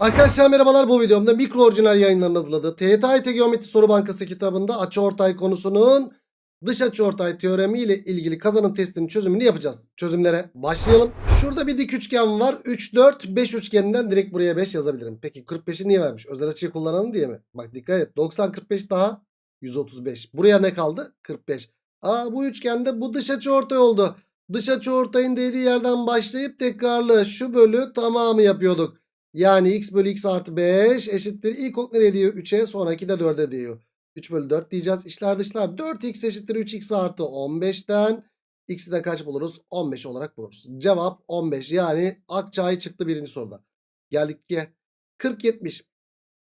Arkadaşlar merhabalar bu videomda mikro orijinal yayınlarının hazırladığı TYT Geometri Soru Bankası kitabında açıortay konusunun dış açıortay teoremi ile ilgili kazanım testinin çözümünü yapacağız. Çözümlere başlayalım. Şurada bir dik üçgen var. 3, 4, 5 üçgeninden direkt buraya 5 yazabilirim. Peki 45'i niye vermiş? Özel açıyı kullanalım diye mi? Bak dikkat et. 90, 45 daha 135. Buraya ne kaldı? 45. Aa bu üçgende bu dış açıortay oldu. Dış açıortayın dediği yerden başlayıp tekrarlı şu bölü tamamı yapıyorduk. Yani x bölü x artı 5 eşittir. İlk ok nereye diyor? 3'e sonraki de 4'e diyor. 3 bölü 4 diyeceğiz. İşler dışlar 4x eşittir 3x artı 15'ten. X'i de kaç buluruz? 15 olarak buluruz. Cevap 15 yani Akçay çıktı birinci soruda. Geldik ki 40-70.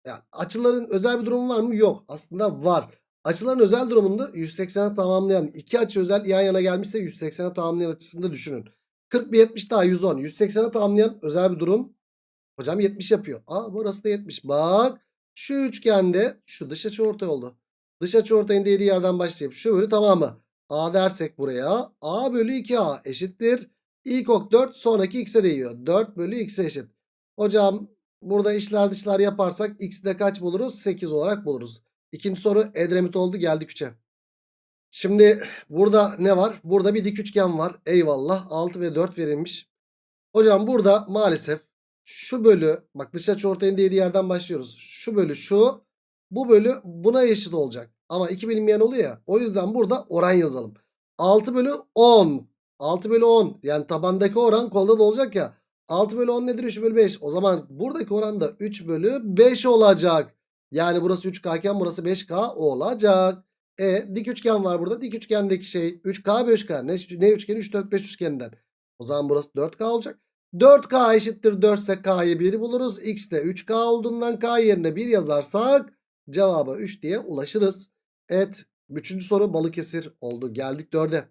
Yani açıların özel bir durumu var mı? Yok. Aslında var. Açıların özel durumunda 180'e tamamlayan iki açı özel yan yana gelmişse 180'e tamamlayan açısını da düşünün. 40 bir 70 daha 110. 180'e tamamlayan özel bir durum Hocam 70 yapıyor. Aa burası da 70. Bak şu üçgende şu dış açıortay oldu. Dış açıortayın dediği yerden başlayıp şu bölü tamamı. A dersek buraya A bölü 2A eşittir. İlk ok 4 sonraki x'e değiyor. 4 bölü x'e eşit. Hocam burada işler dışlar yaparsak x'de kaç buluruz? 8 olarak buluruz. İkinci soru Edremit oldu geldik 3'e. Şimdi burada ne var? Burada bir dik üçgen var. Eyvallah 6 ve 4 verilmiş. Hocam burada maalesef şu bölü bak dış açı ortayın dediği yerden başlıyoruz. Şu bölü şu bu bölü buna eşit olacak. Ama iki bilinmeyen oluyor ya. O yüzden burada oran yazalım. 6 bölü 10. 6 bölü 10. Yani tabandaki oran kolda da olacak ya. 6 bölü 10 nedir? 3 bölü 5. O zaman buradaki oran da 3 bölü 5 olacak. Yani burası 3K iken burası 5K olacak. E dik üçgen var burada. Dik üçgendeki şey 3K 5K. Ne, ne üçgeni? 3 4 5 üçgeninden. O zaman burası 4K olacak. 4K eşittir 4 ise K'yı 1 buluruz. X de 3K olduğundan K yerine 1 yazarsak cevaba 3 diye ulaşırız. Evet. Üçüncü soru Balıkesir oldu. Geldik 4'e.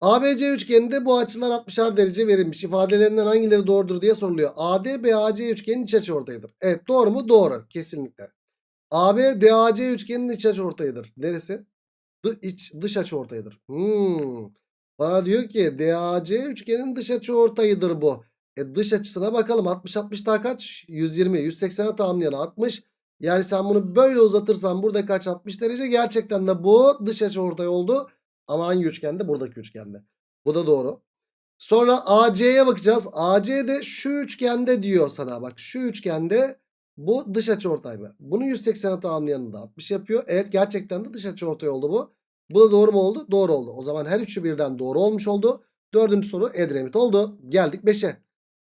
ABC üçgeninde bu açılar 60'ar derece verilmiş. İfadelerinden hangileri doğrudur diye soruluyor. AD BAC üçgenin iç açı ortayıdır. Evet doğru mu? Doğru. Kesinlikle. AB DAC üçgenin iç açı ortayıdır. Neresi? Dı, iç, dış açı ortayıdır. Hmm. Bana diyor ki DAC üçgenin dış açı ortayıdır bu. E dış açısına bakalım. 60 60 daha kaç? 120. 180'e tamamlayan 60. Yani sen bunu böyle uzatırsan burada kaç 60 derece gerçekten de bu dış açı ortay oldu. Ama hangi üçgende? Buradaki üçgende. Bu da doğru. Sonra AC'ye bakacağız. AC de şu üçgende diyor sana. Bak şu üçgende bu dış açı ortay mı? Bunu 180'e tamamlayanı da 60 yapıyor. Evet gerçekten de dış açı ortay oldu bu. Bu da doğru mu oldu? Doğru oldu. O zaman her üçü birden doğru olmuş oldu. Dördüncü soru Edremit oldu. Geldik 5'e.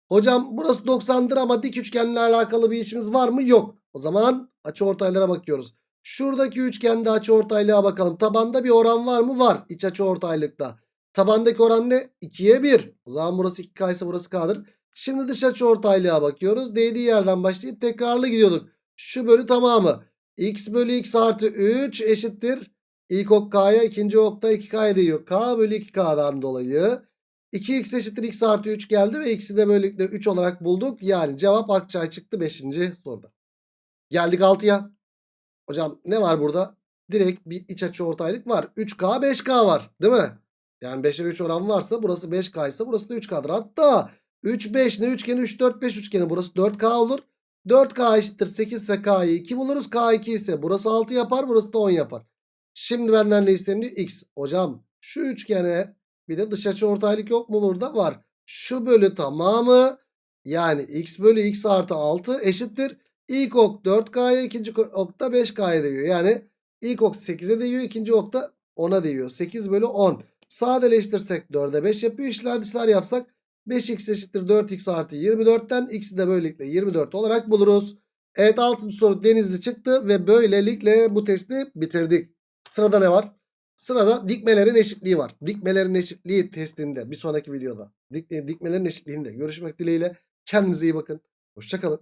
Hocam burası 90'dır ama dik üçgenle alakalı bir işimiz var mı? Yok. O zaman açıortaylara bakıyoruz. Şuradaki üçgende açıortaylığa bakalım. Tabanda bir oran var mı? Var. İç açıortaylıkta. Tabandaki oran ne? 2'ye 1. O zaman burası 2K ise burası K'dır. Şimdi dış açıortaylığa bakıyoruz. Değdiği yerden başlayıp tekrarlı gidiyorduk. Şu bölü tamamı. X bölü X artı 3 eşittir. İlk ok K'ya ikinci okta 2K'ya değiyor. K bölü 2K'dan dolayı 2x eşittir x artı 3 geldi ve x'i de böylelikle 3 olarak bulduk. Yani cevap Akçay çıktı 5. soruda. Geldik 6'ya. Hocam ne var burada? Direkt bir iç açı ortaylık var. 3K 5K var değil mi? Yani 5'e 3 oran varsa burası 5K ise burası da 3K'dır. Hatta 3 5 ne üçgeni 3 4 5 üçgeni burası 4K olur. 4K eşittir 8 ise K'yı 2 buluruz. K 2 ise burası 6 yapar burası da 10 yapar. Şimdi benden ne isteniyor? X. Hocam şu üçgene bir de dış açı ortaylık yok mu burada? Var. Şu bölü tamamı yani x bölü x artı 6 eşittir. İlk ok 4K'ya ikinci ok da 5K'ya değiyor. Yani ilk ok 8'e değiyor ikinci ok da 10'a değiyor. 8 bölü 10. Sadeleştirsek 4'e 5 yapıyor. İşler dışlar yapsak 5x eşittir 4x artı 24'ten x'i de böylelikle 24 olarak buluruz. Evet 6. soru Denizli çıktı ve böylelikle bu testi bitirdik. Sırada ne var? Sırada dikmelerin eşitliği var. Dikmelerin eşitliği testinde bir sonraki videoda. Dik, e, dikmelerin eşitliğinde görüşmek dileğiyle. Kendinize iyi bakın. Hoşçakalın.